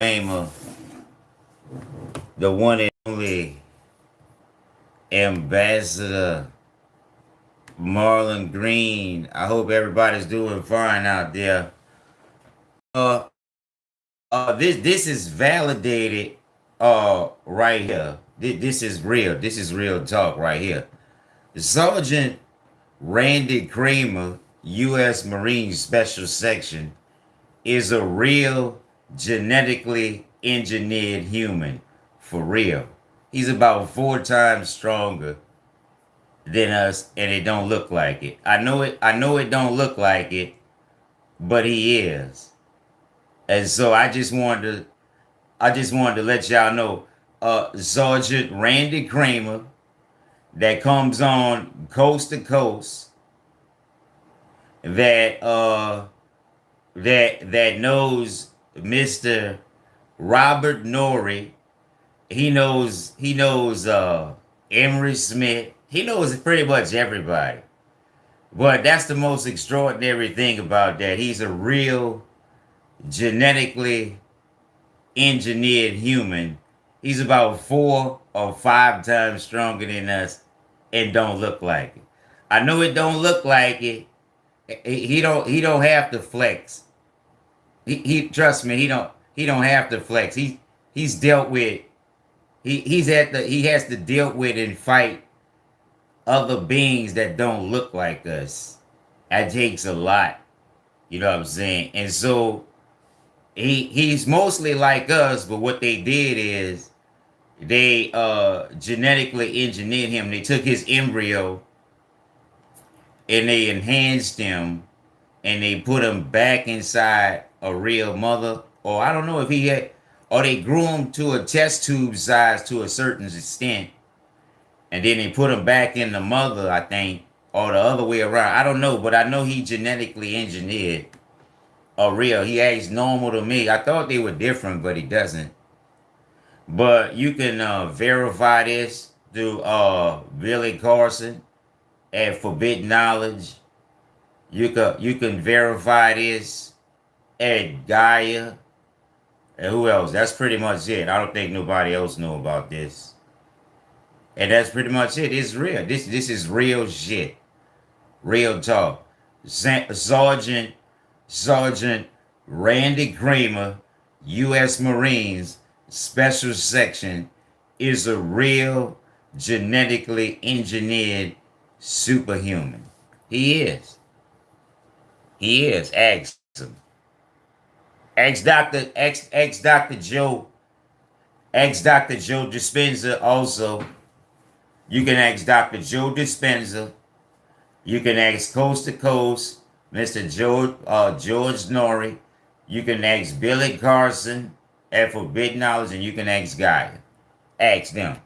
Famer, the one and only Ambassador Marlon Green. I hope everybody's doing fine out there. Uh, uh, this this is validated. Uh, right here. This is real. This is real talk right here. Sergeant Randy Cramer, U.S. Marine Special Section, is a real genetically engineered human for real. He's about four times stronger than us and it don't look like it. I know it I know it don't look like it, but he is. And so I just wanted to I just wanted to let y'all know uh Sergeant Randy Cramer that comes on coast to coast that uh that that knows Mr. Robert Noory. He knows he knows uh Emery Smith. He knows pretty much everybody. But that's the most extraordinary thing about that. He's a real genetically engineered human. He's about four or five times stronger than us and don't look like it. I know it don't look like it. He don't he don't have to flex. He, he trust me, he don't he don't have to flex. He he's dealt with he he's at the he has to deal with and fight other beings that don't look like us. That takes a lot. You know what I'm saying? And so he he's mostly like us, but what they did is they uh genetically engineered him. They took his embryo and they enhanced him and they put him back inside a real mother, or I don't know if he had, or they grew him to a test tube size to a certain extent, and then they put him back in the mother, I think, or the other way around. I don't know, but I know he genetically engineered a real. He acts normal to me. I thought they were different, but he doesn't. But you can uh, verify this through uh, Billy Carson at Forbidden Knowledge. You can you can verify this Ed Gaia. And who else? That's pretty much it. I don't think nobody else know about this. And that's pretty much it. It's real. This this is real shit. Real talk. Sergeant Sergeant Randy Cramer, U.S. Marines Special Section, is a real genetically engineered superhuman. He is. He is. Ask him. Ex Dr. Ex ex Dr. Joe. Ex Dr. Joe Dispenza also. You can ask Dr. Joe Dispenza. You can ask Coast to Coast, Mr. George, uh, George Noory. You can ask Billy Carson at Forbidden Knowledge, and you can ask Guy. Ask them.